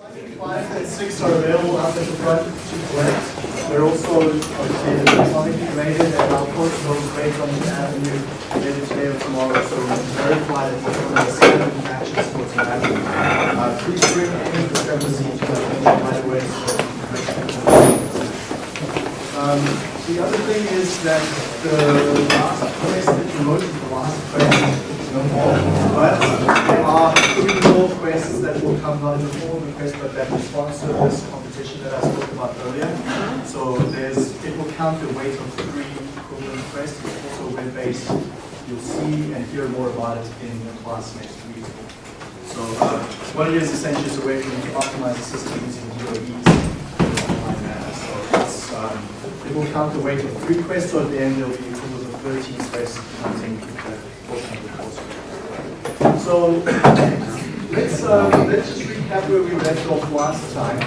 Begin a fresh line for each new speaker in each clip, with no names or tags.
Five and six are available at the front to collect. They're also electronically rated and I'll post those rates on the avenue later today or tomorrow so verify that the seven matches for tonight. Uh, please bring any discrepancies to right away. Um, the other thing is that the last place that you is the last quest no more. But there are three more quests that will come out the form of a quest, but that responds to this competition that I spoke about earlier. So there's, it will count the weight of three equivalent quests. It's also web-based. You'll see and hear more about it in the class next week. So uh, what it is essentially is a way for you to optimize the system using DOEs. So it's, um, it will count the weight of three quests, so at the end there'll be equivalent of 13 quests counting the portion of the course. So let's uh, let's just recap where we left off last time.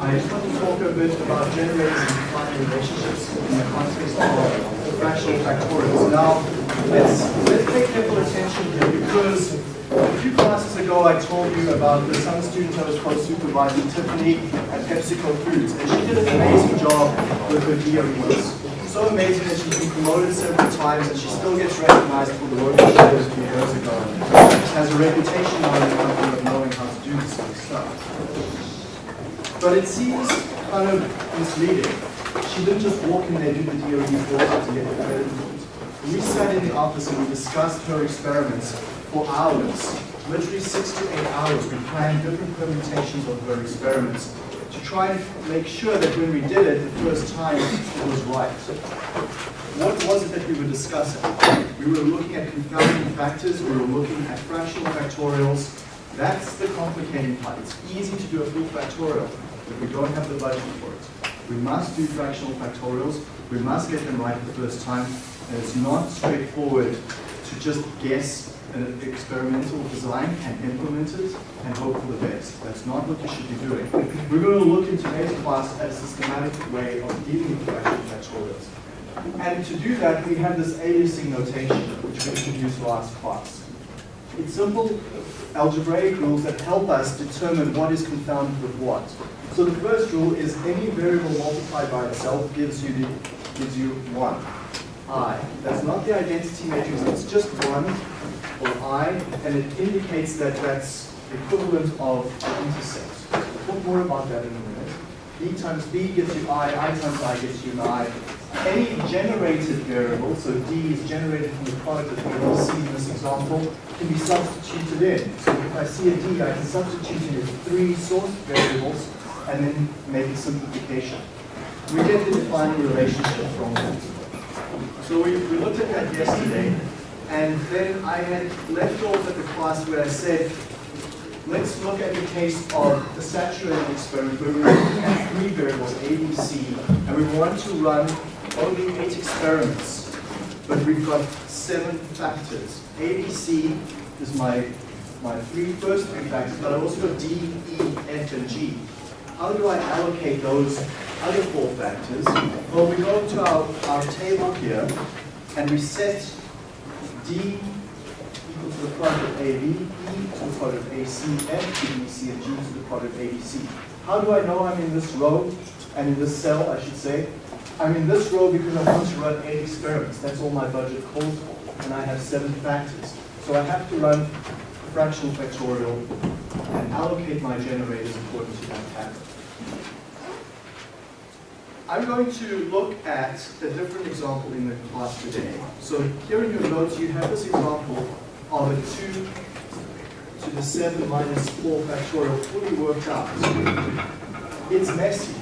I just want to talk a bit about generating defining relationships in the context of fractional factorials. Now, let's let's pay careful attention here because a few classes ago I told you about the some student I was co-supervising, Tiffany at PepsiCo Foods, and she did an amazing job with her DOEs so amazing that she's been promoted several times and she still gets recognized for the work she did a few years ago. She has a reputation now in the company of knowing how to do this sort of stuff. But it seems kind of misleading. She didn't just walk in there, do the DOE for to get the credit. We sat in the office and we discussed her experiments for hours, literally six to eight hours. We planned different permutations of her experiments try and make sure that when we did it the first time, it was right. What was it that we were discussing? We were looking at confounding factors, we were looking at fractional factorials. That's the complicating part. It's easy to do a full factorial, but we don't have the budget for it. We must do fractional factorials, we must get them right the first time, and it's not straightforward to just guess experimental design and implement it and hope for the best. That's not what you should be doing. We're going to look in today's class at a systematic way of dealing with fractional factorials. And to do that, we have this aliasing notation, which we introduced last class. It's simple algebraic rules that help us determine what is confounded with what. So the first rule is any variable multiplied by itself gives you the, gives you one. I. That's not the identity matrix, it's just one or I, and it indicates that that's equivalent of the intercept. We'll talk more about that in a minute. B times B gives you I, I times I gives you an I. Any generated variable, so D is generated from the product of and C in this example, can be substituted in. So if I see a D, I can substitute in its three source variables and then make a simplification. We get the defining relationship from that. So we, we looked at that yesterday, and then I had left off at the class where I said, let's look at the case of the saturated experiment where we have three variables, A, B, C, and we want to run only eight experiments, but we've got seven factors. A, B, C is my, my three first three factors, but I've also got D, E, F, and G. How do I allocate those other four factors? Well, we go to our, our table here, and we set D equal to the product of AB, E to the product of AC, F to BC, and G to the product of ABC. How do I know I'm in this row, and in this cell, I should say? I'm in this row because I want to run eight experiments. That's all my budget calls for, and I have seven factors. So I have to run fractional factorial and allocate my generators according to that pattern. I'm going to look at a different example in the class today. So here in your notes, you have this example of a 2 to the 7 minus 4 factorial fully worked out. It's messy.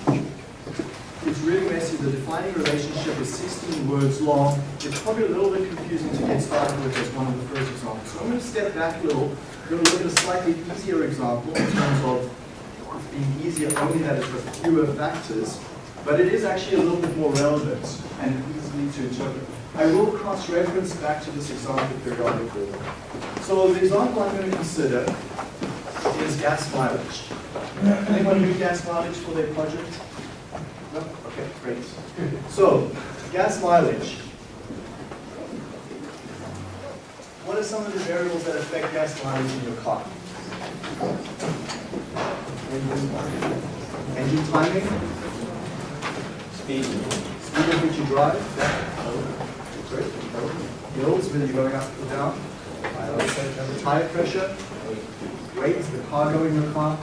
It's really messy. The defining relationship is 16 words long. It's probably a little bit confusing to get started with as one of the first examples. So I'm going to step back a little. We're going to look at a slightly easier example in terms of being easier only that it's with fewer factors but it is actually a little bit more relevant and easily to interpret. I will cross-reference back to this example periodically. So the example I'm going to consider is gas mileage. Anyone do gas mileage for their project? No? Okay, great. So, gas mileage. What are some of the variables that affect gas mileage in your car? Engine timing?
Speed.
Speed at which you drive? Sorry? Hills, whether you're going up or down? Tire pressure? Weight, the cargo in your car?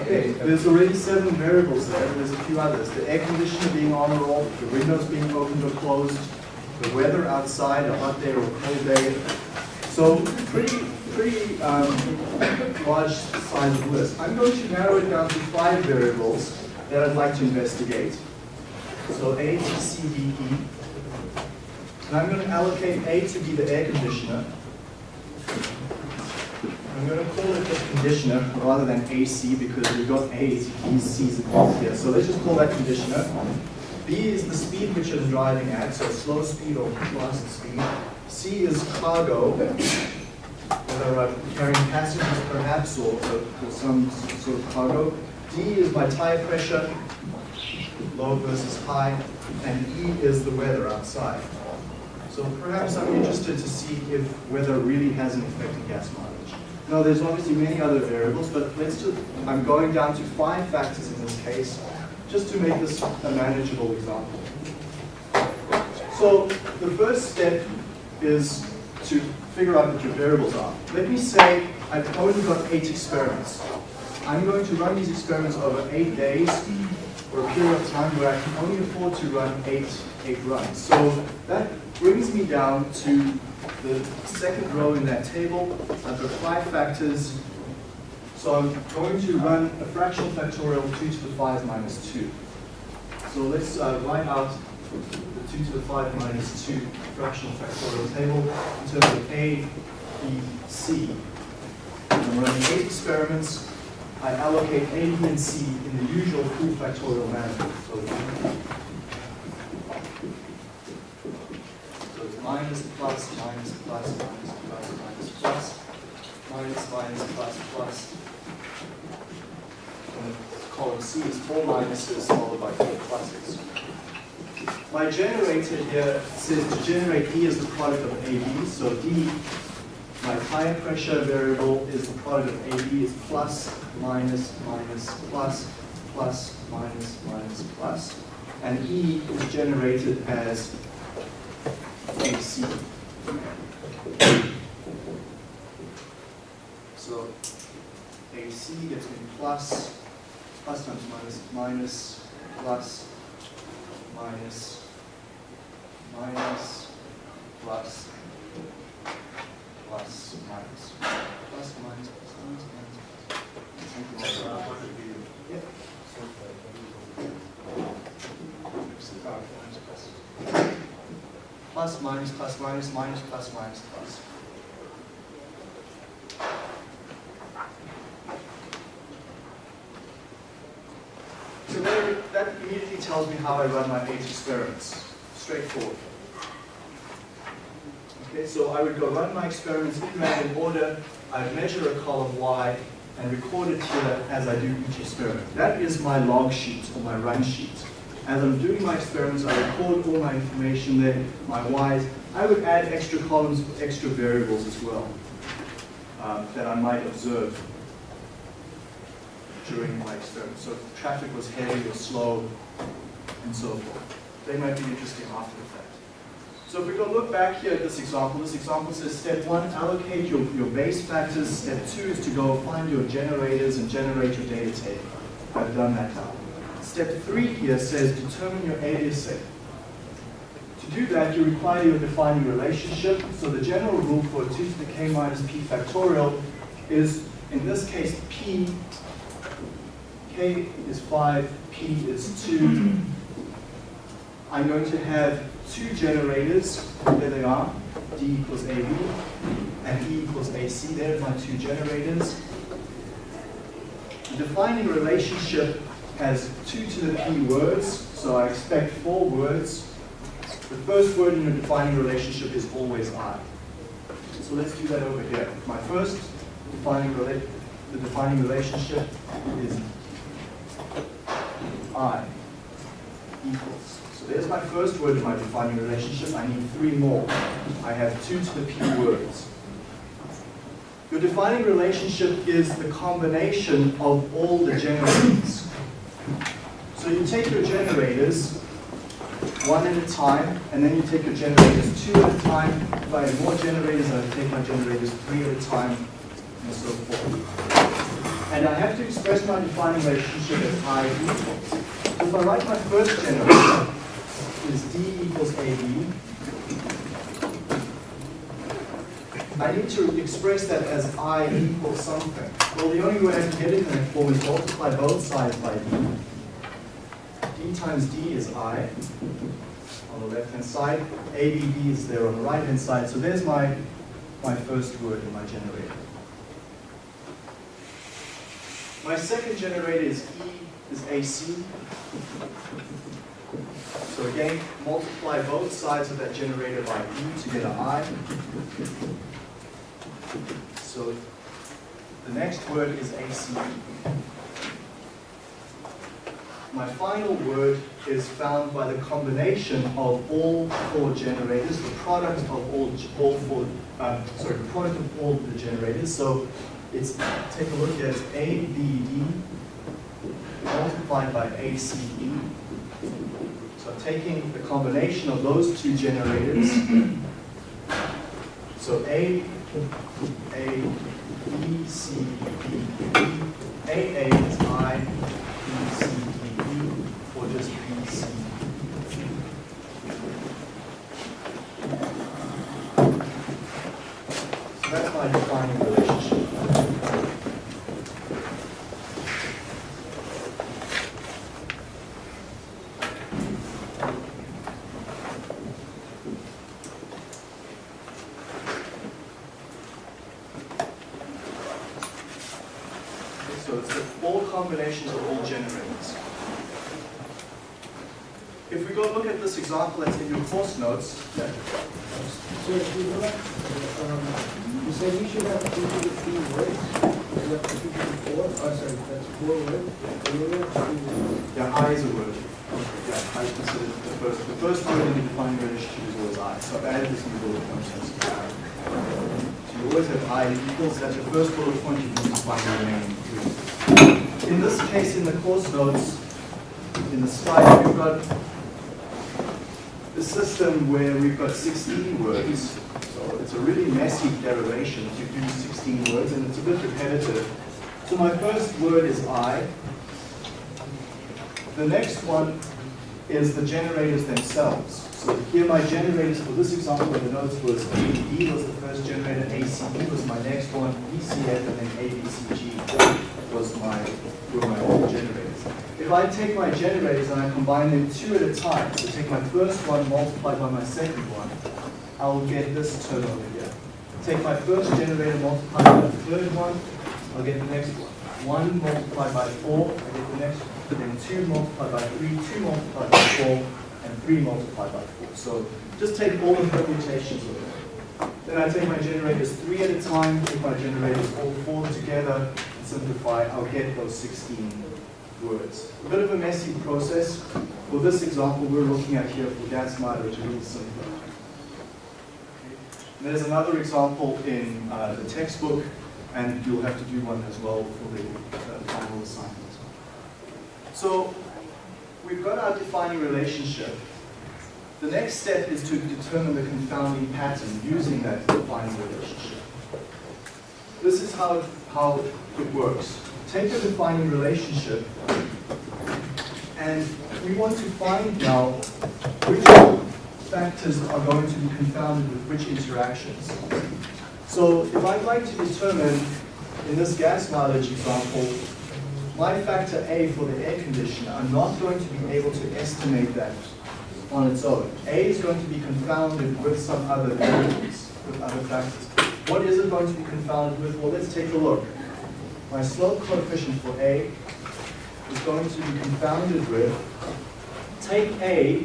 Okay, there's already seven variables there, and there's a few others. The air conditioner being on or off, the windows being opened or closed, the weather outside, a hot day or a cold day. So pretty, pretty um, large size of list. I'm going to narrow it down to five variables that I'd like to investigate. So A, B, C, D, E. And I'm going to allocate A to be the air conditioner. I'm going to call it the conditioner rather than AC because we've got A's, B's, C's, and here. So let's just call that conditioner. B is the speed which I'm driving at, so slow speed or fast speed. C is cargo, whether I'm carrying passengers perhaps or, or some sort of cargo. D is my tire pressure, low versus high, and E is the weather outside. So perhaps I'm interested to see if weather really has an effect on gas mileage. Now there's obviously many other variables, but let's just, I'm going down to five factors in this case, just to make this a manageable example. So the first step is to figure out what your variables are. Let me say I've only got eight experiments. I'm going to run these experiments over eight days for a period of time where I can only afford to run eight, eight runs. So that brings me down to the second row in that table. I've got five factors. So I'm going to run a fractional factorial 2 to the 5 minus 2. So let's uh, write out the 2 to the 5 minus 2 fractional factorial table in terms of A, B, C. I'm running eight experiments. I allocate A, B, and C in the usual full factorial manner. So, so it's minus, plus, minus, plus, minus, plus, minus, plus, minus, minus, plus, plus. And column C is four minuses followed by four pluses. My generator here says to generate E as the product of AB, so D, my tire pressure variable is the product of AB is plus, minus, minus, plus, plus, minus, minus, plus. And E is generated as AC. So AC gets me plus, plus times minus, minus, plus, minus, minus, plus, plus, minus, plus, minus, plus, minus, minus, plus. Yep. Plus, minus, plus, minus, minus, plus, minus, plus. So there, that immediately tells me how I run my eight experiments. Straightforward. Okay, so I would go run my experiments in random order, I'd measure a column Y, and record it here as I do each experiment. That is my log sheet or my run sheet. As I'm doing my experiments, I record all my information there, my Ys. I would add extra columns for extra variables as well um, that I might observe during my experiment. So if traffic was heavy or slow, and so forth. They might be interesting after the fact. So if we go look back here at this example, this example says step one, allocate your, your base factors. Step two is to go find your generators and generate your data table. I've done that now. Step three here says determine your aliasing. To do that, you require your defining relationship. So the general rule for 2 to the k minus p factorial is, in this case, p, k is 5, p is 2. I'm going to have two generators, there they are, D equals AB, and E equals AC, there are my two generators. The defining relationship has two to the P words, so I expect four words. The first word in a defining relationship is always I. So let's do that over here. My first defining rela the defining relationship is I equals. So there's my first word in my defining relationship. I need three more. I have two to the P words. Your defining relationship is the combination of all the generators. So you take your generators one at a time, and then you take your generators two at a time. If I have more generators, I take my generators three at a time, and so forth. And I have to express my defining relationship as I equals. So if I write my first generator is D equals AB, I need to express that as I equals something. Well, the only way I can get it in that form is multiply both sides by D. D times D is I on the left-hand side. ABD is there on the right-hand side. So there's my, my first word in my generator. My second generator is E is AC. So again, multiply both sides of that generator by E to get an I. So the next word is AC. My final word is found by the combination of all four generators, the product of all, all four, uh, sorry, the product of all the generators. So it's, take a look at ABD multiplied by ACE. So taking the combination of those two generators. So A, A, B, C, D, E. A, A is I, B, C, D, E, or just B, C. So that's my defining relationship. Okay, So it's the all combinations of all generators. If we go look at this example that's in your course notes,
So if you go um, you said you should have two to three words. Is that two to four? Oh, sorry, that's four words. And you have three words.
yeah, I is a word. Yeah, I consider the first, the first word in the defining relationship is always I. So I've added this in the bullet point sense. So you always have I equals, that's your first bullet point, you can define your name. In this case, in the course notes, in the slide, we've got system where we've got 16 words. So it's a really massive derivation to do 16 words, and it's a bit repetitive. So my first word is I. The next one is the generators themselves. So here my generators for this example the notes was ABD was the first generator, ACE was my next one, BCF, and then ABCG was my, were my other generators. If I take my generators and I combine them two at a time, so take my first one multiplied by my second one, I will get this term over here. Take my first generator multiplied by the third one, I'll get the next one. One multiplied by four, I get the next one. Then two multiplied by three, two multiplied by four, and three multiplied by four. So just take all the permutations of it. Then I take my generators three at a time, take my generators all four together, and simplify, I'll get those 16 words. A bit of a messy process. For this example we're looking at here for gas mileage, it's a little simpler. There's another example in uh, the textbook, and you'll have to do one as well for the uh, final assignment. So we've got our defining relationship. The next step is to determine the confounding pattern using that defining relationship. This is how how it works. Take a defining relationship, and we want to find now which factors are going to be confounded with which interactions. So if I'd like to determine, in this gas mileage example, my factor A for the air conditioner, I'm not going to be able to estimate that on its own. A is going to be confounded with some other variables, with other factors. What is it going to be confounded with? Well, let's take a look. My slope coefficient for A is going to be confounded with, take A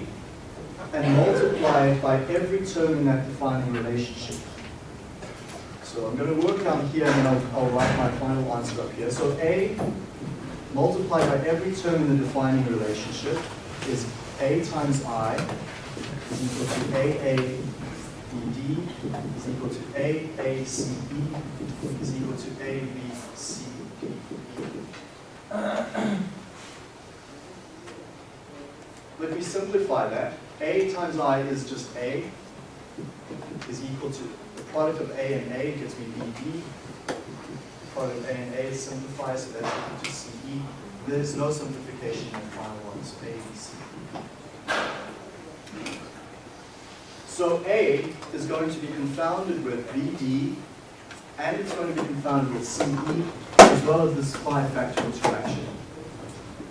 and multiply it by every term in that defining relationship. So I'm going to work down here and then I'll, I'll write my final answer up here. So A multiplied by every term in the defining relationship is A times I is equal to AA is equal to A, A, C, B is equal to A, B, C, D, E. Let me simplify that. A times I is just A, is equal to the product of A and A gives me BD. Product of A and A simplifies, so that's equal to CE. There's no simplification in the final one, so A. So A is going to be confounded with BD, and it's going to be confounded with CE, as well as this five-factor interaction.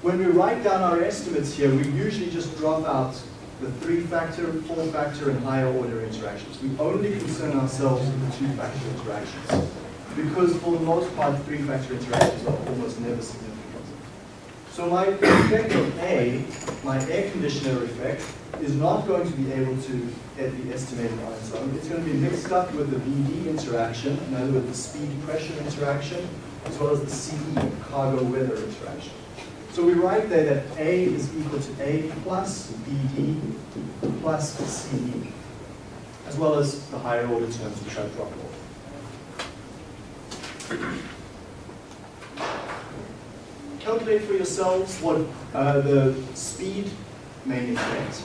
When we write down our estimates here, we usually just drop out the three-factor, four-factor, and higher-order interactions. We only concern ourselves with the two-factor interactions, because for the most part, three-factor interactions are almost never significant. So my effect of A, my air conditioner effect, is not going to be able to get the estimated on its. It's going to be mixed up with the BD interaction, in other words, the speed pressure interaction, as well as the CE, cargo weather interaction. So we write there that A is equal to A plus BD plus CE, as well as the higher order terms which I've dropped off. Calculate for yourselves what uh, the speed main effect,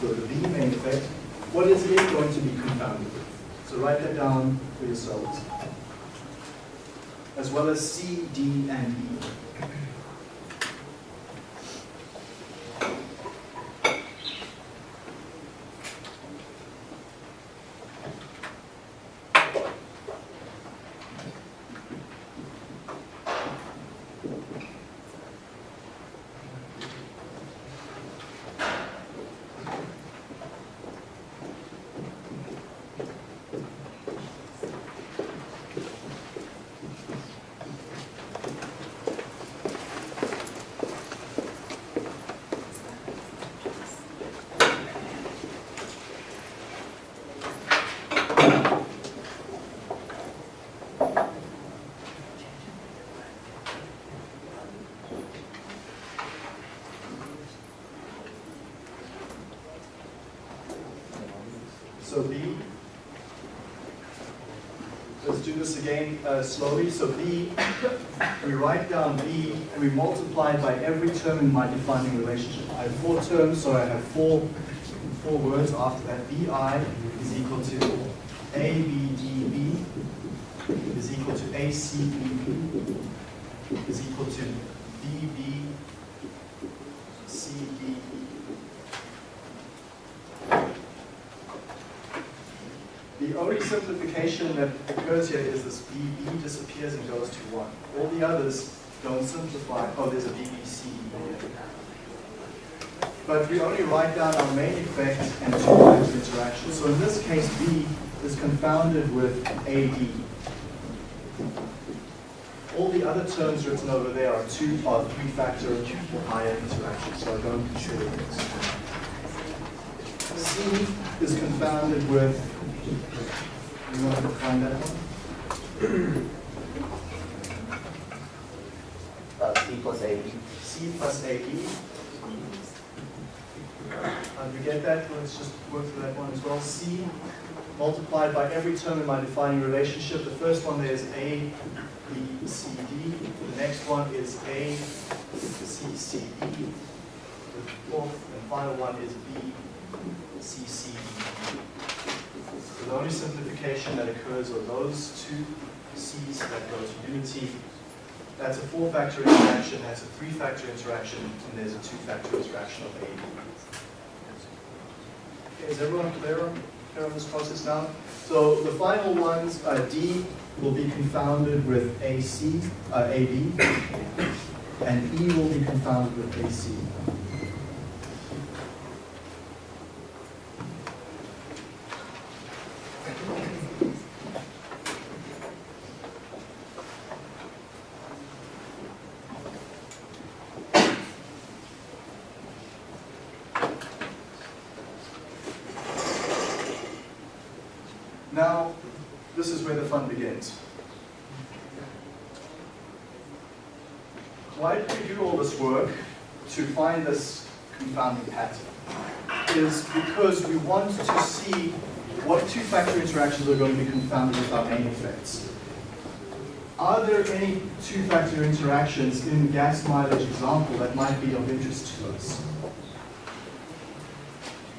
so the B main effect, what is it going to be confounded with? So write that down for yourselves. As well as C, D, and E. So Let's do this again uh, slowly. So B, we write down B and we multiply it by every term in my defining relationship. I have four terms, so I have four, four words after that. BI is equal to ABDB is equal to ACBB is equal to BB CDE. The only simplification that occurs here is this BB disappears and goes to 1. All the others don't simplify. Oh, there's a BBC here. But we only write down our main effect and two factor interaction. So in this case, B is confounded with AD. All the other terms written over there are two or three factor or higher interactions, so I don't consider this. C is confounded with you want to find that one?
Uh, C plus A B.
C plus AB. Do we get that? Let's just work through that one as well. C multiplied by every term in my defining relationship. The first one there is A, B, C, D. The next one is A, C, C, E. The fourth and final one is B, C, C, D. The only simplification that occurs are those two C's that go to unity. That's a four-factor interaction, that's a three-factor interaction, and there's a two-factor interaction of A. Okay, is everyone clear on, clear on this process now? So the final ones, uh, D will be confounded with AC, uh, AB, and E will be confounded with AC. Now, this is where the fun begins. Why did we do all this work to find this confounding pattern? Is because we want to see what are going to be confounded with our main effects? Are there any two-factor interactions in the gas mileage example that might be of interest to us?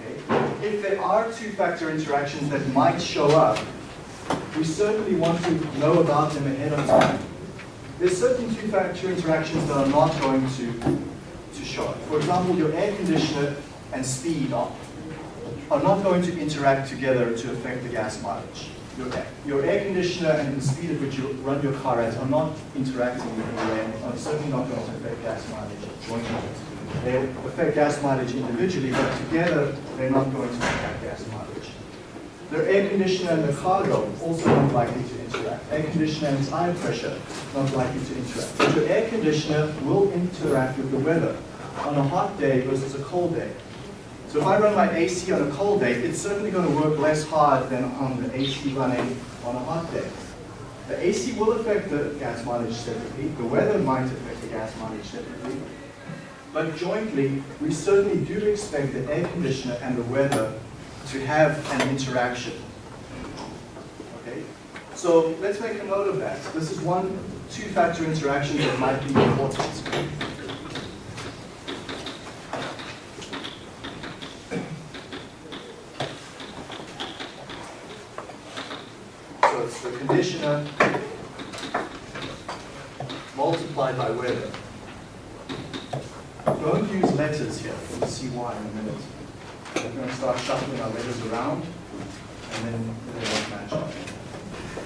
Okay. If there are two-factor interactions that might show up, we certainly want to know about them ahead of time. There's certain two-factor interactions that are not going to, to show up. For example, your air conditioner and speed are, are not going to interact together to affect the gas mileage. Your, air- your air conditioner and the speed at which you run your car at are not interacting in any way and are certainly not going to affect gas mileage jointly. They affect gas mileage individually, but together they're not going to affect gas mileage. Their air conditioner and the cargo also not likely to interact. Air conditioner and tire pressure not likely to interact. But your air conditioner will interact with the weather on a hot day versus a cold day. So if I run my AC on a cold day, it's certainly going to work less hard than on the AC running on a hot day. The AC will affect the gas mileage separately. The weather might affect the gas mileage separately. But jointly, we certainly do expect the air conditioner and the weather to have an interaction. Okay? So let's make a note of that. This is one two-factor interaction that might be important. So it's the conditioner multiplied by weather. Don't use letters here. We'll see why in a minute. We're going to start shuffling our letters around, and then they won't match up.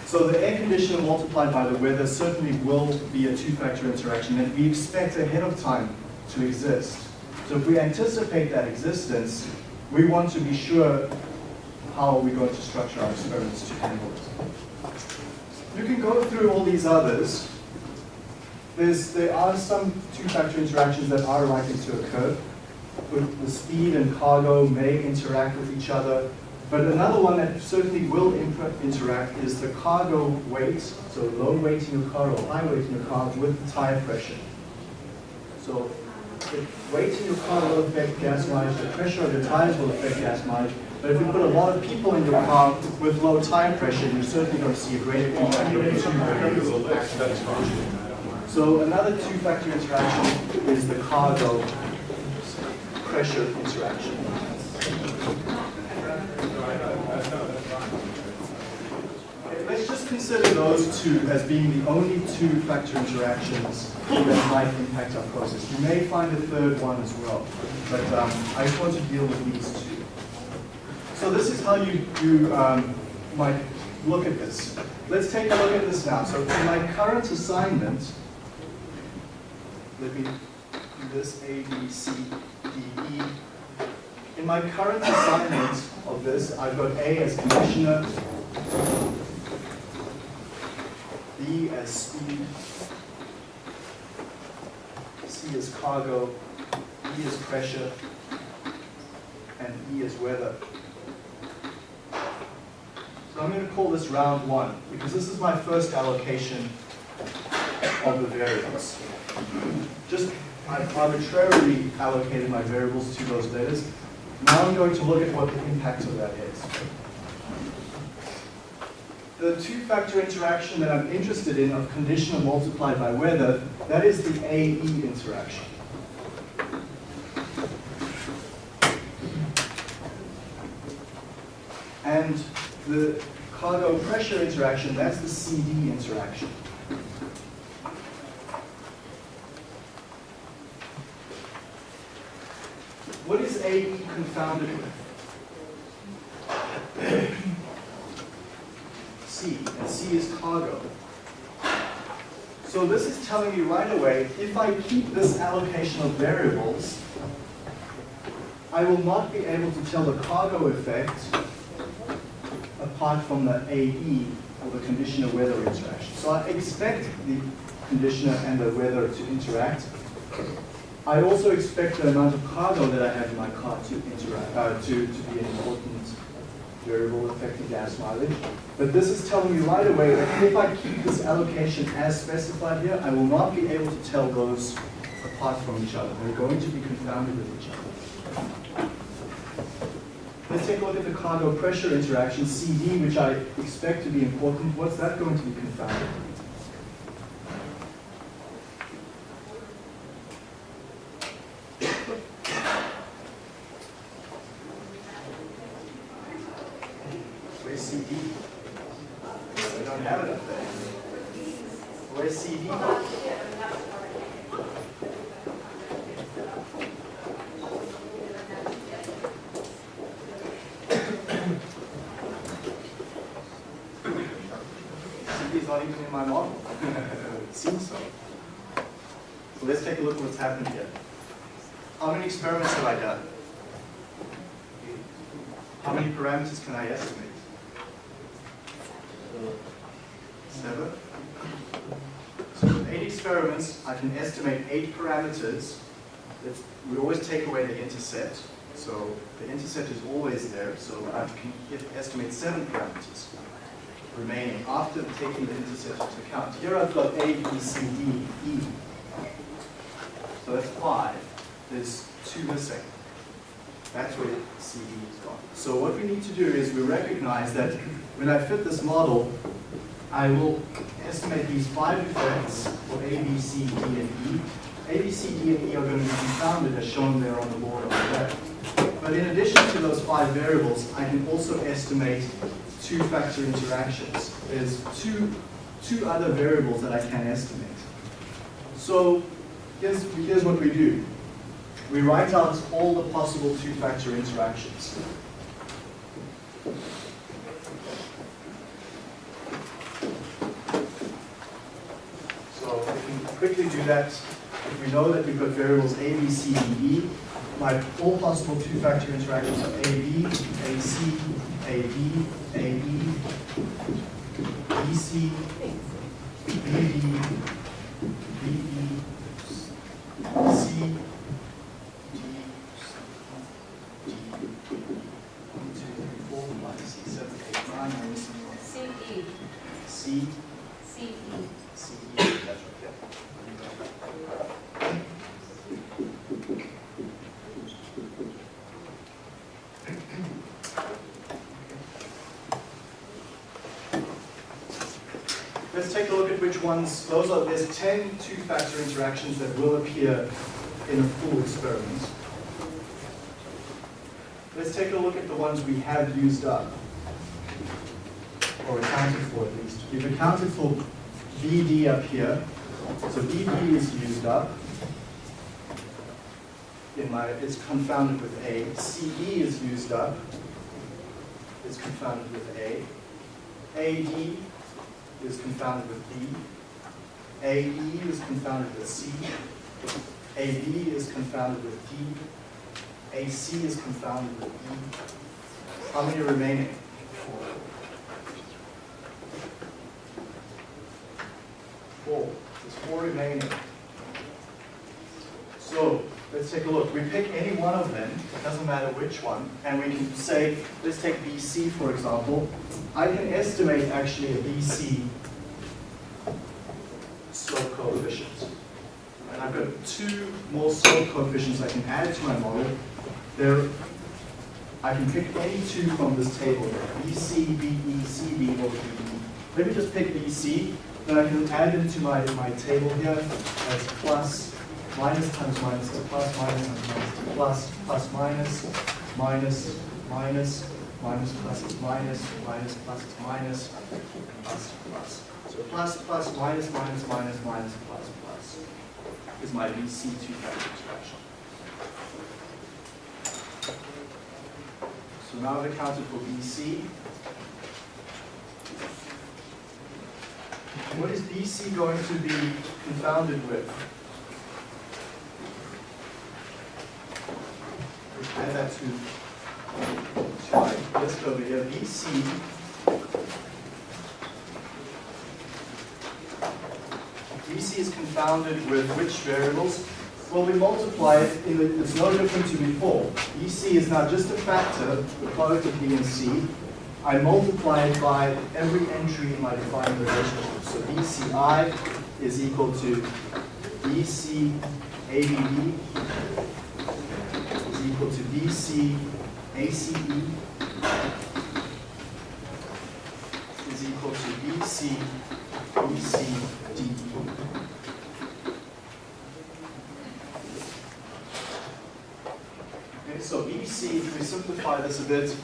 So the air conditioner multiplied by the weather certainly will be a two-factor interaction that we expect ahead of time to exist. So if we anticipate that existence, we want to be sure how we're we going to structure our experiments to handle it. You can go through all these others. There's, there are some two-factor interactions that are likely to occur. The speed and cargo may interact with each other. But another one that certainly will interact is the cargo weight, so low weight in your car or high weight in your car with the tire pressure. So the weight in your car will affect gas mileage, the pressure of your tires will affect gas mileage. But if you put a lot of people in your car with low tire pressure, you're certainly going to see a greater the. So another two-factor interaction is the cargo pressure interaction. Let's just consider those two as being the only two factor interactions that might impact our process. You may find a third one as well, but um, I just want to deal with these two. So this is how you, you um, might look at this. Let's take a look at this now. So in my current assignment, let me do this A, B, C, D, E. In my current assignment of this, I've got A as conditioner, B as speed, C as cargo, E as pressure, and E as weather. So I'm going to call this round one, because this is my first allocation of the variables. Just, I've arbitrarily allocated my variables to those letters. Now I'm going to look at what the impact of that is. The two-factor interaction that I'm interested in of conditional multiplied by weather, that is the AE interaction. And the cargo pressure interaction, that's the CD interaction. What is AE confounded with? C, and C is cargo. So this is telling me right away, if I keep this allocation of variables, I will not be able to tell the cargo effect apart from the AE, or the conditioner weather interaction. So I expect the conditioner and the weather to interact. I also expect the amount of cargo that I have in my car to interact, uh, to, to be an important variable affecting gas mileage. But this is telling me right away that if I keep this allocation as specified here, I will not be able to tell those apart from each other. They're going to be confounded with each other. Let's take a look at the cargo pressure interaction, CD, which I expect to be important. What's that going to be confounded? Where's CD? I don't have it up there. Where's CD? CD is not even in my model. it seems so. So let's take a look at what's happened here. How many experiments have I done? How many parameters can I estimate? Seven. So with eight experiments, I can estimate eight parameters. We always take away the intercept. So the intercept is always there. So I can estimate seven parameters remaining after taking the intercept into account. Here I've got A, B, C, D, E. So that's five. There's two missing. That's where CD is gone. So what we need to do is we recognize that when I fit this model, I will estimate these five effects for A, B, C, D, and E. A, B, C, D, and E are going to be confounded as shown there on the board over there. But in addition to those five variables, I can also estimate two-factor interactions. There's two, two other variables that I can estimate. So here's, here's what we do. We write out all the possible two-factor interactions. So we can quickly do that. If we know that we've got variables A, B, C, D, E, my all possible two-factor interactions are AB, AC, AB, AE, BC, BD, BE, C, D, D, one, two, three, four, five, six, seven, eight, nine, I'm missing one.
C E,
C,
C E.
C, E, that's right, yeah. Let's take a look at which ones, those are, there's 10 two-factor interactions that will appear in a full experiment. Let's take a look at the ones we have used up, or accounted for at least. We've accounted for BD up here, so BD is used up. In my, it's confounded with A. CE is used up. It's confounded with A. AD is confounded with D. AE is confounded with C. AB is confounded with D. AC is confounded with E. How many remaining? Four. Four. There's four remaining. Let's take a look. We pick any one of them, it doesn't matter which one, and we can say, let's take BC for example. I can estimate actually a BC slope coefficient. And I've got two more slope coefficients I can add to my model. There, I can pick any two from this table BC, BE, CB, or BE. Let me just pick BC, then I can add into my, my table here as plus, minus times minus to plus, minus times minus to plus, plus minus, minus, minus, minus plus is minus, minus plus is minus, plus plus. So plus plus minus minus minus minus plus plus is my BC two-factor expression. So now I've accounted for BC. What is BC going to be confounded with? Add that to, um, to my list over here. BC BC is confounded with which variables? Well, we multiply it, the, it's no different to before. BC is now just a factor, the product of B and C. I multiply it by every entry in my defined relationship. So BCI is equal to BC ABB is equal to BC ACE is equal to BC, BC, DE. Okay, so BC, if we simplify this a bit,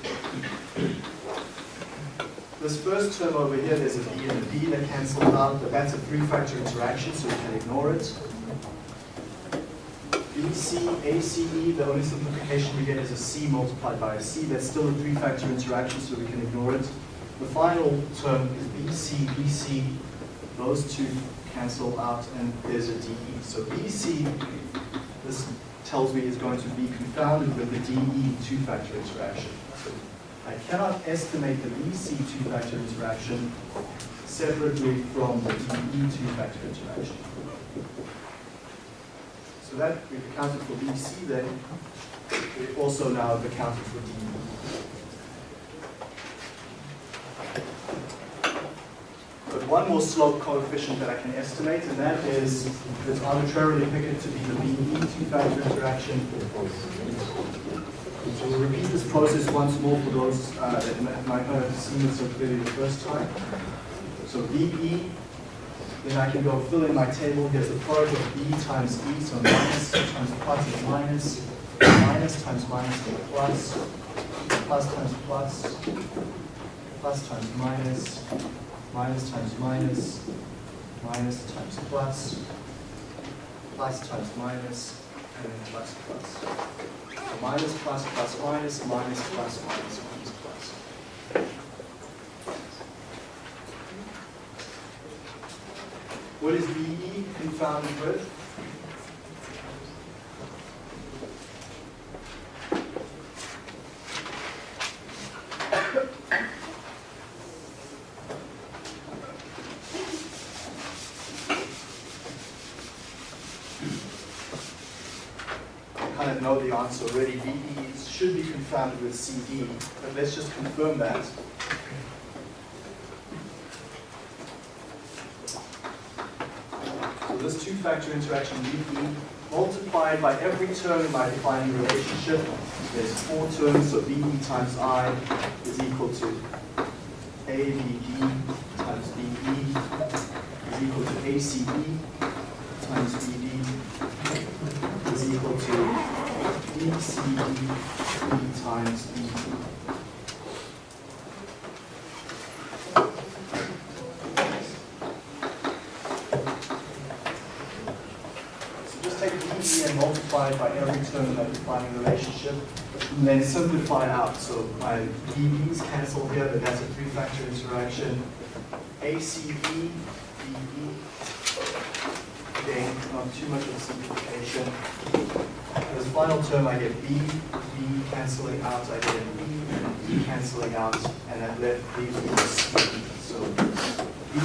this first term over here, there's a B and a B that cancel out, but that's a three-factor interaction, so we can ignore it. BC, ACE, the only simplification we get is a C multiplied by a C. That's still a three-factor interaction, so we can ignore it. The final term is BC, BC. Those two cancel out, and there's a DE. So BC, this tells me is going to be confounded with the DE two-factor interaction. I cannot estimate the BC two-factor interaction separately from the DE two-factor interaction. That we've accounted for BC then, we've also now have accounted for DE. But one more slope coefficient that I can estimate, and that is, let's arbitrarily pick it to be the BE two-factor interaction. So we'll repeat this process once more for those uh, that might not have seen it so clearly the first time. So BE, then I can go fill in my table, here's the product of B times E, so minus times plus is minus, minus times minus is plus, plus times plus, plus times minus, minus times minus, minus times plus, plus times minus, and then plus plus. So minus plus plus minus, minus plus minus minus plus. What is BE confounded with? I kind of know the answer already. BE should be confounded with CD, but let's just confirm that. Two-factor interaction BE multiplied by every term my defining relationship. There's four terms, so BE times I is equal to ABD times BE is equal to ACE times BD is equal to BCD times E. So just take BE and multiply it by every term in that defining relationship, and then simplify out. So my BE's cancel here, but that's a three-factor interaction. ACE, BE, again, not too much of a simplification. This final term, I get B, B canceling out, I get an E, E canceling out, and that left leaves me with C. So B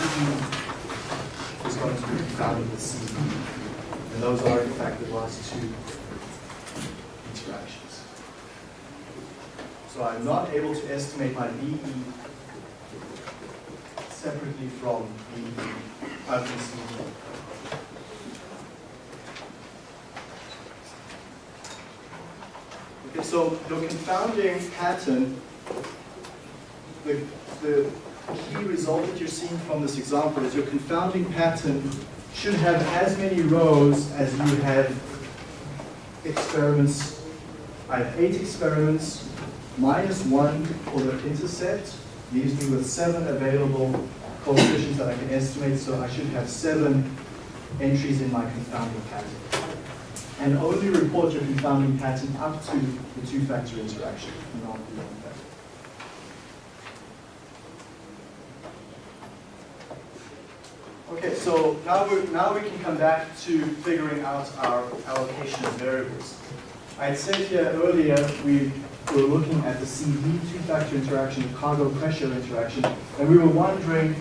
is going to be confounded with C. And those are in fact the last two interactions. So I'm not able to estimate my BE separately from BE, CD. Okay, so your confounding pattern, the, the key result that you're seeing from this example is your confounding pattern should have as many rows as you have experiments. I have eight experiments, minus one for the intercept, leaves me with seven available coefficients that I can estimate, so I should have seven entries in my confounding pattern and only report your confounding pattern up to the two-factor interaction, not beyond that. Okay, so now we now we can come back to figuring out our allocation of variables. I said here earlier we were looking at the CD two-factor interaction, the cargo pressure interaction, and we were wondering,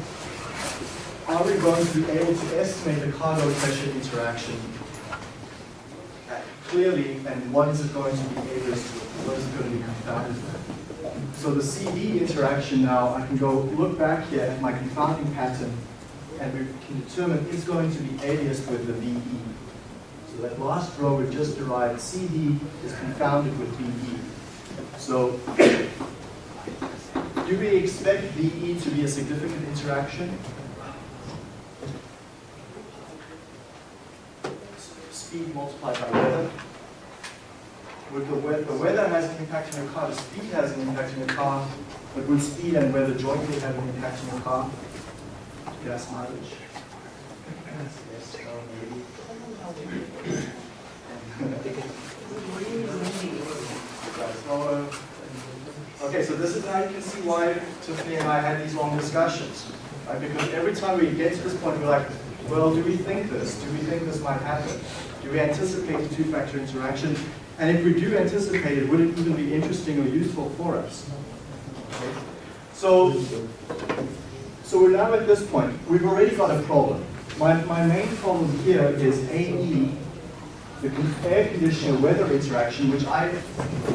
are we going to be able to estimate the cargo pressure interaction uh, clearly, and what is it going to be able to, what is it going to be confounded with? So the CD interaction now, I can go look back here at my confounding pattern, and we can determine it's going to be aliased with the BE. So that last row we've just derived, CD is confounded with BE. So do we expect BE to be a significant interaction? Speed multiplied by weather. Would the, weather, the weather has an impact on your car, the speed has an impact on your car, but would speed and weather jointly have an impact on your car? Gas mileage.
Yes, no, maybe.
Uh, Okay, so this is now you can see why Tiffany and I had these long discussions. Right? Because every time we get to this point, we're like, well, do we think this? Do we think this might happen? Do we anticipate a two-factor interaction? And if we do anticipate it, would it even be interesting or useful for us? Okay. So, so we're now at this point. We've already got a problem. My, my main problem here is AE the air conditioner weather interaction, which I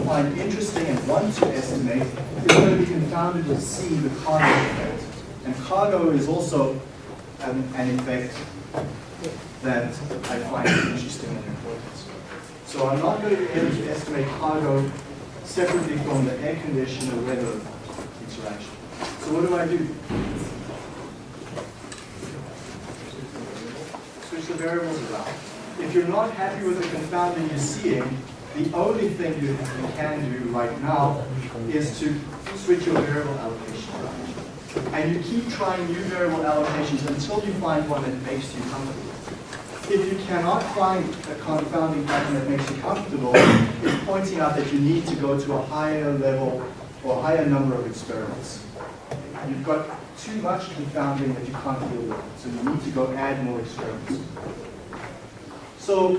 find interesting and want to estimate, is going to be confounded with C, the cargo effect. And cargo is also an, an effect that I find interesting and important. So I'm not going to be able to estimate cargo separately from the air conditioner weather interaction. So what do I do? Switch the variables around if you're not happy with the confounding you're seeing, the only thing you, can do right now is to switch your variable allocation around. And you keep trying new variable allocations until you find one that makes you comfortable. If you cannot find a confounding pattern that makes you comfortable, it's pointing out that you need to go to a higher level or higher number of experiments. You've got too much confounding that you can't deal with, so you need to go add more experiments. So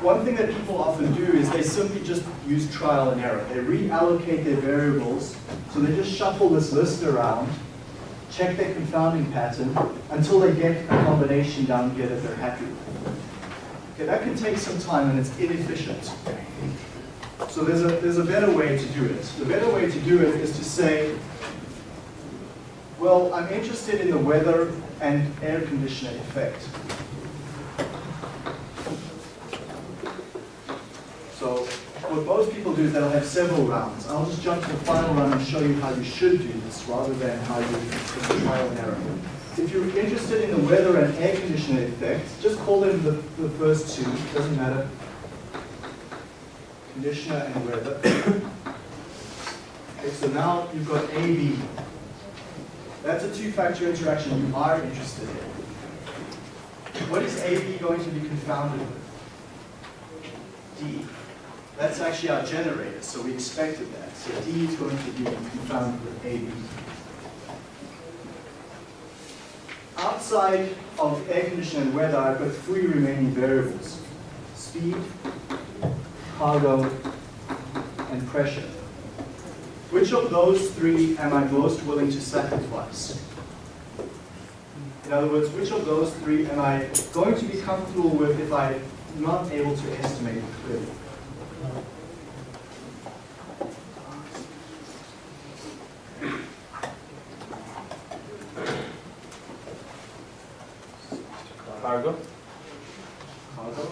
one thing that people often do is they simply just use trial and error. They reallocate their variables, so they just shuffle this list around, check their confounding pattern, until they get a combination down here that they're happy with. Okay, that can take some time and it's inefficient. So there's a, there's a better way to do it. The better way to do it is to say, well, I'm interested in the weather and air conditioner effect. So what most people do is they'll have several rounds. I'll just jump to the final round and show you how you should do this rather than how you trial and error. If you're interested in the weather and air conditioner effects, just call them the, the first two, doesn't matter. Conditioner and weather. okay, so now you've got AB. That's a two-factor interaction you are interested in. What is AB going to be confounded with? D. That's actually our generator, so we expected that. So D is going to be confounded with AB. Outside of air conditioning and weather, I've got three remaining variables. Speed, cargo, and pressure. Which of those three am I most willing to sacrifice? In other words, which of those three am I going to be comfortable with if I'm not able to estimate clearly?
Cargo?
Cargo?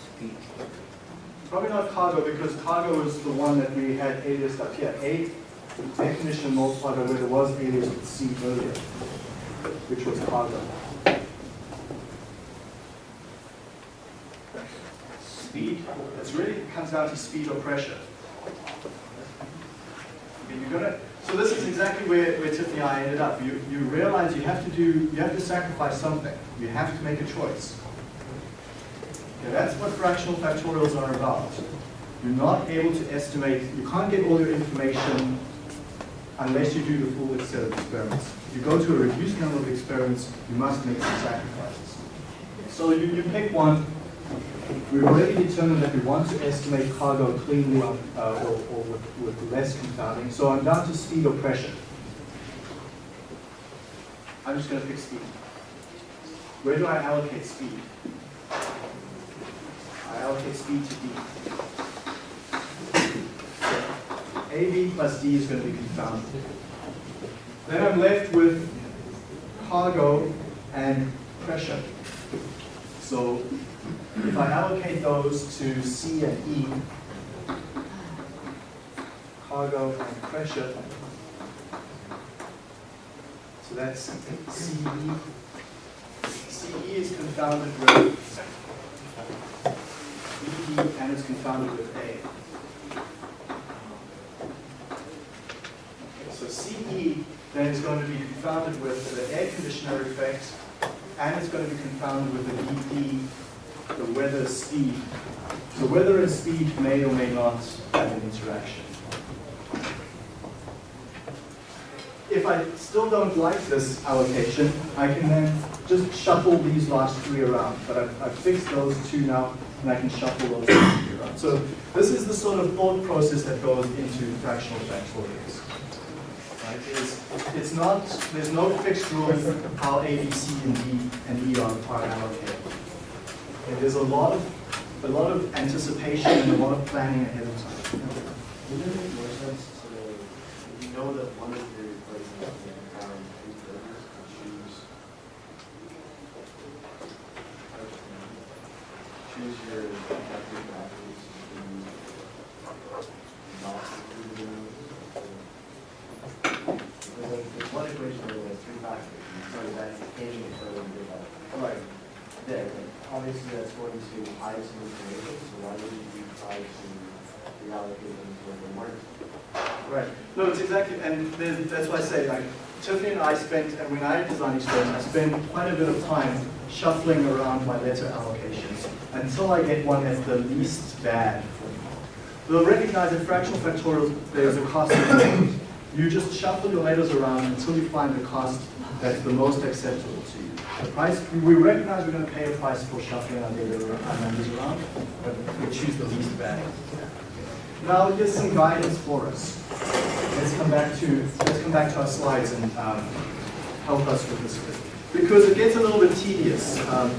Speed. Probably not cargo because cargo is the one that we had aliased up here. A air conditioner multiplied by where there was alias with C earlier, which was cargo. Speed, really comes down to speed or pressure. Okay, you're gonna, so this is exactly where, where Tiffany and I ended up. You, you realize you have to do, you have to sacrifice something. You have to make a choice. Okay, that's what fractional factorials are about. You're not able to estimate, you can't get all your information unless you do the full set of experiments. If you go to a reduced number of experiments, you must make some sacrifices. So you, you pick one, We've already determined that we want to estimate cargo cleanly on, uh, or, or with, with, less confounding. So I'm down to speed or pressure. I'm just going to pick speed. Where do I allocate speed? I allocate speed to D. AB plus D is going to be confounded. Then I'm left with cargo and pressure. So if I allocate those to C and E, cargo, and pressure. So that's CE. CE is confounded with ED and it's confounded with A. So CE then is going to be confounded with the air conditioner effect and it's going to be confounded with the ED, the weather speed. So weather and speed may or may not have an interaction. If I still don't like this allocation, I can then just shuffle these last three around. But I've, I've fixed those two now, and I can shuffle those three around. So this is the sort of thought process that goes into fractional factorials. It's, it's not, there's no fixed rule how A, B, C, and D and E are, are allocated. Okay, there's a lot of, a lot of anticipation and a lot of planning ahead of time.
Wouldn't it make more sense to, you know that one of your replacements is going to power two thirds, to choose, choose your factory factors to not include in those? Because like, there's one equation where there's three factors, and so that's aiming for a bit of,
Right.
there, obviously that's going to hide some information, so why wouldn't you try to reallocate them to they weren't?
Right. No, it's exactly, and that's why I say, like, Tiffany and I spent, and when I designed Express, I spent quite a bit of time shuffling around my letter allocations until I get one that's the least bad for me. You'll recognize that fractional factorials, there's a cost. You just shuffle your letters around until you find the cost that's the most acceptable to you. The price, we recognize we're going to pay a price for shuffling our data, our numbers around, but we choose the least bad. Now, here's some guidance for us. Let's come back to, let's come back to our slides and um, help us with this bit. Because it gets a little bit tedious um,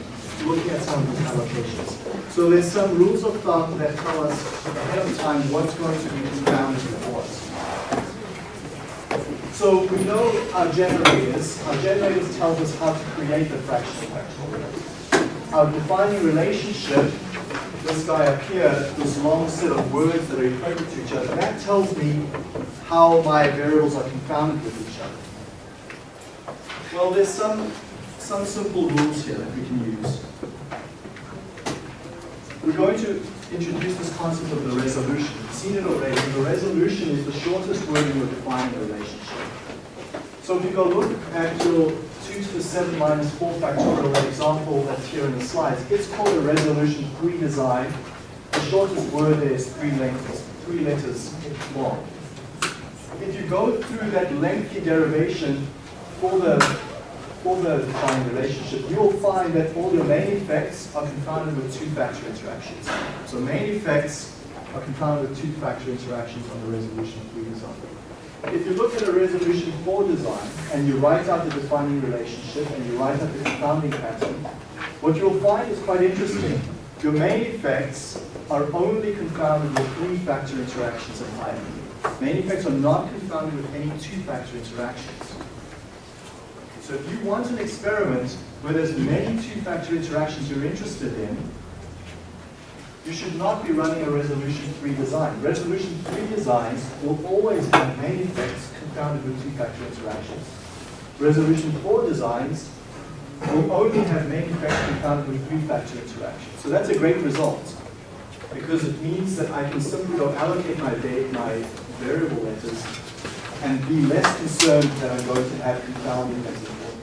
looking at some of these allocations. So there's some rules of thumb that tell us ahead of time what's going to be confounded for us. So we know our generators. Our generators tell us how to create the fractional factorial. Our defining relationship this guy up here, this long set of words that are equated to each other, that tells me how my variables are confounded with each other. Well, there's some, some simple rules here that we can use. We're going to introduce this concept of the resolution. Seen it already. The resolution is the shortest word in your defining relationship. So if you go look at your 2 to the 7 minus 4 factorial example that's here in the slides, it's called a resolution 3 design. The shortest word there is three letters, three letters long. If you go through that lengthy derivation for the, for the defining relationship, you will find that all your main effects are confounded with two-factor interactions. So main effects are confounded with two-factor interactions on the resolution 3 design. If you look at a resolution 4 design and you write out the defining relationship and you write out the confounding pattern, what you'll find is quite interesting. Your main effects are only confounded with three-factor interactions and higher. Main effects are not confounded with any two-factor interactions. So if you want an experiment where there's many two-factor interactions you're interested in, you should not be running a resolution 3 design. Resolution 3 designs will always have main effects confounded with two-factor interactions. Resolution 4 designs will only have main effects confounded with three-factor interactions. So that's a great result because it means that I can simply go allocate my, my variable letters and be less concerned that I'm going to have confounding as important.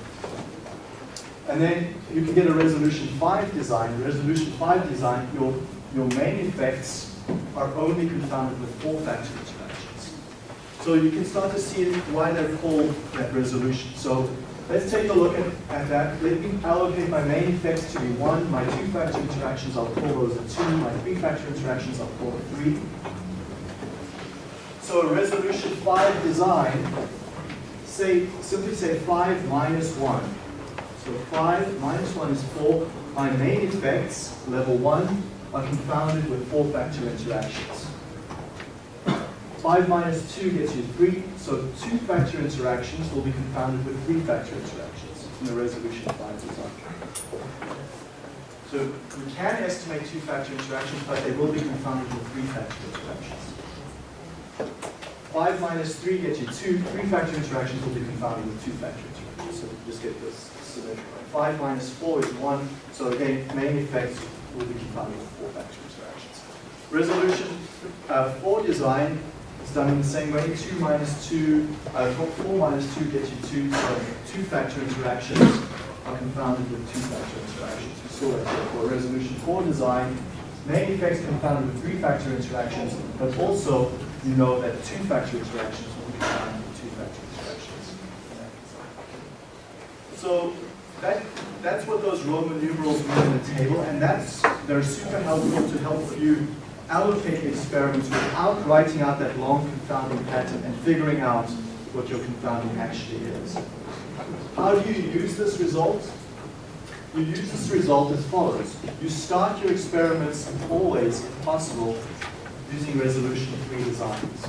And then you can get a resolution 5 design. Resolution 5 design, your, your main effects are only confounded with four-factor interactions. So you can start to see why they're called that resolution. So let's take a look at, at that. Let me allocate my main effects to be 1. My two-factor interactions, I'll call those a 2. My three-factor interactions, I'll call a 3. So resolution 5 design, say, simply say 5 minus 1. So 5 minus 1 is 4. My main effects, level 1, are confounded with four-factor interactions. 5 minus 2 gets you 3, so two-factor interactions will be confounded with three-factor interactions in the resolution 5 design. So we can estimate two-factor interactions, but they will be confounded with three-factor interactions. Five minus three gets you two, three factor interactions will be confounded with two factor interactions. So just get this symmetric. Five minus four is one, so again, main effects will be confounded with four factor interactions. Resolution uh, four design is done in the same way. Two minus two, uh, four- four minus two gets you two, so two factor interactions are confounded with two factor interactions. We saw that for resolution four design. Main effects confounded with three factor interactions, but also you know that two factor interactions will be confounded with two factor interactions. So that, that's what those Roman numerals mean in the table, and that's, they're super helpful to help you allocate experiments without writing out that long confounding pattern and figuring out what your confounding actually is. How do you use this result? You use this result as follows. You start your experiments always, if possible, using resolution 3 designs.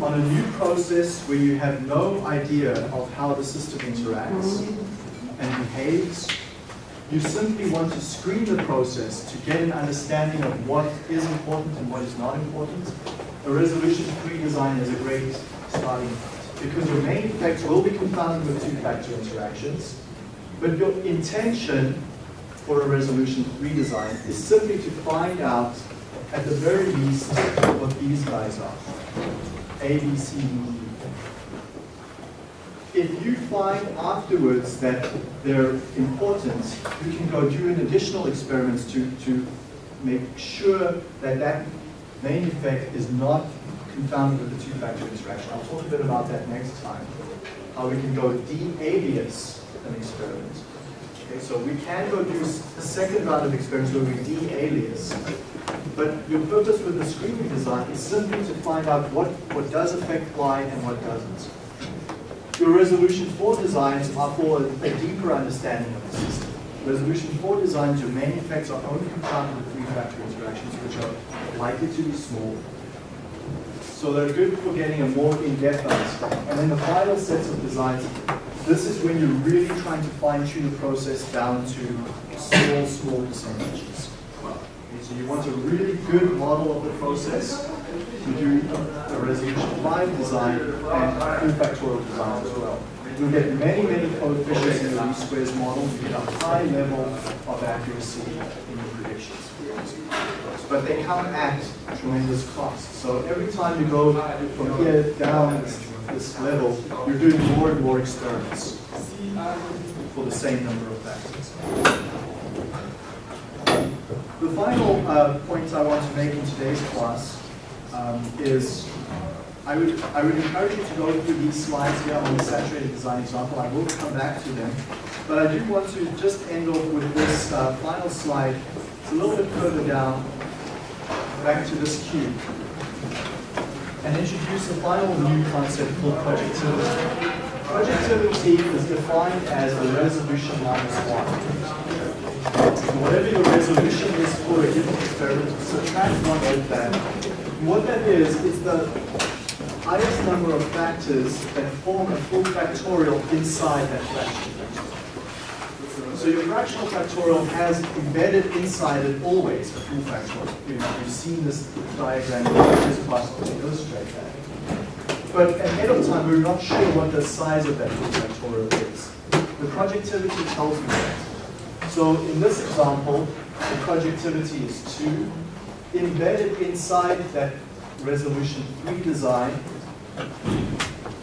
On a new process where you have no idea of how the system interacts and behaves, you simply want to screen the process to get an understanding of what is important and what is not important. A resolution 3 design is a great starting point because your main effects will be confounded with two-factor interactions, but your intention for a resolution 3 design is simply to find out, at the very least, what these guys are. A, B, C, D, E. If you find afterwards that they're important, you can go do an additional experiments to, to make sure that that main effect is not confounded with the two-factor interaction. I'll talk a bit about that next time, how we can go de-alias an experiment. Okay, so we can go do a second round of experiments where we de-alias, but your purpose with the screening design is simply to find out what, what does affect Y and what doesn't. Your resolution 4 designs are for a deeper understanding of the system. Resolution 4 designs, your main effects are only confounded with three-factor interactions, which are likely to be small. So they're good for getting a more in-depth understanding. And then the final sets of designs, this is when you're really trying to fine-tune the process down to small, small percentages. So you want a really good model of the process. You do a resolution 5 design and factorial design as well. You'll get many, many coefficients in the least squares model. You get a high level of accuracy in your predictions. But they come at tremendous cost. So every time you go from here down this level, you're doing more and more experiments for the same number of factors. The final uh, point I want to make in today's class um, is I would, I would encourage you to go through these slides here on the saturated design example. I will come back to them. But I do want to just end off with this uh, final slide. It's a little bit further down, back to this cube, and introduce the final new concept called projectivity. Projectivity is defined as the resolution minus one. Whatever your resolution is for a given experiment, subtract one of that. What that is, is the highest number of factors that form a full factorial inside that fraction. So your fractional factorial has embedded inside it always a full factorial. You know, You've seen this diagram, it's just possible to illustrate that. But ahead of time, we're not sure what the size of that full factorial is. The projectivity tells me that. So in this example, the projectivity is 2. Embedded inside that resolution 3 design,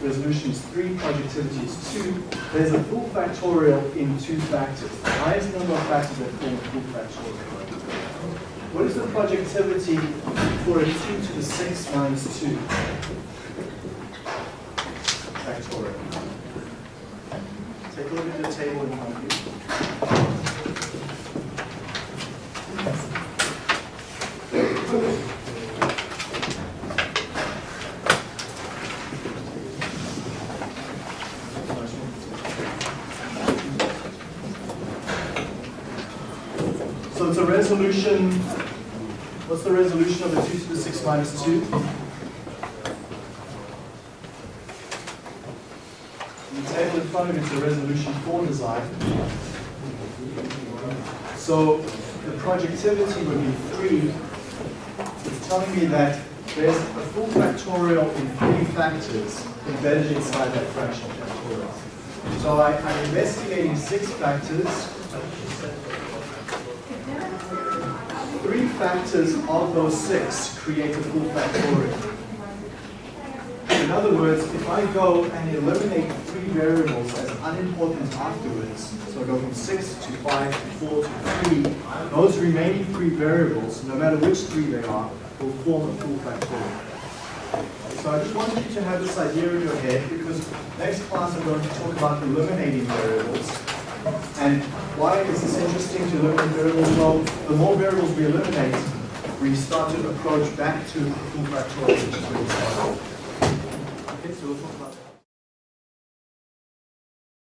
resolution is 3, projectivity is 2, there's a full factorial in two factors. The highest number of factors that form a full factorial. What is the projectivity for a 2 to the 6 minus 2? Factorial. Take a look at the table in front of you. So it's a resolution, what's the resolution of a 2 to the 6 minus 2? In the table in front of you, it's a resolution 4 design. So the projectivity would be 3. It's telling me that there's a full factorial in three factors embedded inside that fractional factorial. So I, I'm investigating six factors. Factors of those six create a full factorial. In other words, if I go and eliminate three variables as unimportant afterwards, so I go from six to five to four to three, those remaining three variables, no matter which three they are, will form a full factorial. So I just wanted you to have this idea in your head because next class I'm going to talk about eliminating variables. And why is this interesting to look at variables? Well, the more variables we eliminate, we start to approach back to full factorial, which is. Okay, so we'll talk about.